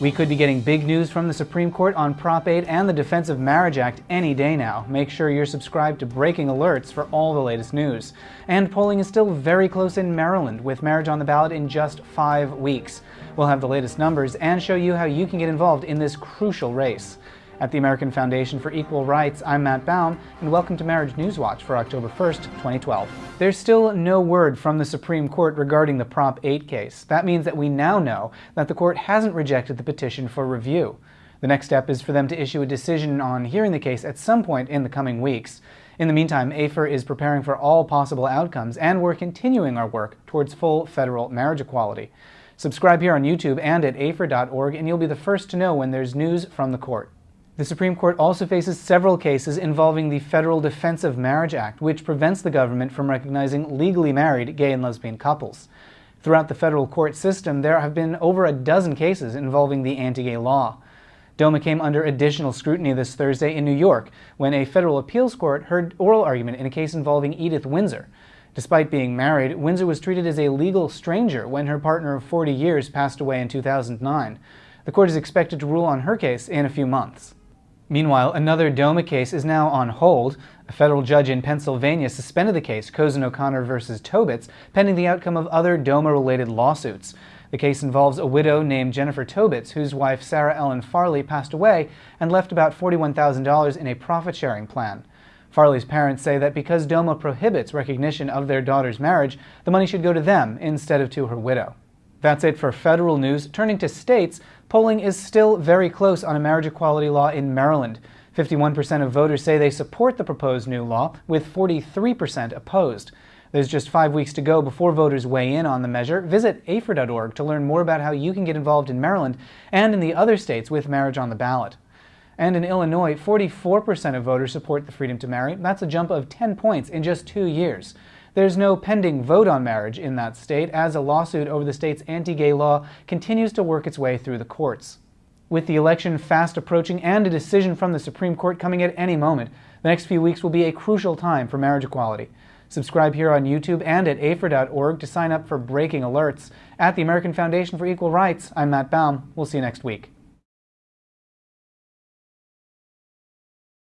We could be getting big news from the Supreme Court on Prop 8 and the Defense of Marriage Act any day now. Make sure you're subscribed to Breaking Alerts for all the latest news. And polling is still very close in Maryland, with marriage on the ballot in just five weeks. We'll have the latest numbers and show you how you can get involved in this crucial race. At the American Foundation for Equal Rights, I'm Matt Baum, and welcome to Marriage News Watch for October 1st, 2012. There's still no word from the Supreme Court regarding the Prop 8 case. That means that we now know that the court hasn't rejected the petition for review. The next step is for them to issue a decision on hearing the case at some point in the coming weeks. In the meantime, AFER is preparing for all possible outcomes, and we're continuing our work towards full federal marriage equality. Subscribe here on YouTube and at afer.org, and you'll be the first to know when there's news from the court. The Supreme Court also faces several cases involving the Federal Defense of Marriage Act, which prevents the government from recognizing legally married gay and lesbian couples. Throughout the federal court system, there have been over a dozen cases involving the anti-gay law. DOMA came under additional scrutiny this Thursday in New York when a federal appeals court heard oral argument in a case involving Edith Windsor. Despite being married, Windsor was treated as a legal stranger when her partner of 40 years passed away in 2009. The court is expected to rule on her case in a few months. Meanwhile, another DOMA case is now on hold. A federal judge in Pennsylvania suspended the case, Cozen O'Connor versus Tobits, pending the outcome of other DOMA-related lawsuits. The case involves a widow named Jennifer Tobits, whose wife Sarah Ellen Farley passed away and left about $41,000 in a profit-sharing plan. Farley's parents say that because DOMA prohibits recognition of their daughter's marriage, the money should go to them instead of to her widow. That's it for federal news. Turning to states, polling is still very close on a marriage equality law in Maryland. 51% of voters say they support the proposed new law, with 43% opposed. There's just five weeks to go before voters weigh in on the measure. Visit afer.org to learn more about how you can get involved in Maryland and in the other states with marriage on the ballot. And in Illinois, 44% of voters support the freedom to marry. That's a jump of 10 points in just two years. There's no pending vote on marriage in that state, as a lawsuit over the state's anti-gay law continues to work its way through the courts. With the election fast approaching and a decision from the Supreme Court coming at any moment, the next few weeks will be a crucial time for marriage equality. Subscribe here on YouTube and at afer.org to sign up for breaking alerts. At the American Foundation for Equal Rights, I'm Matt Baum. We'll see you next week.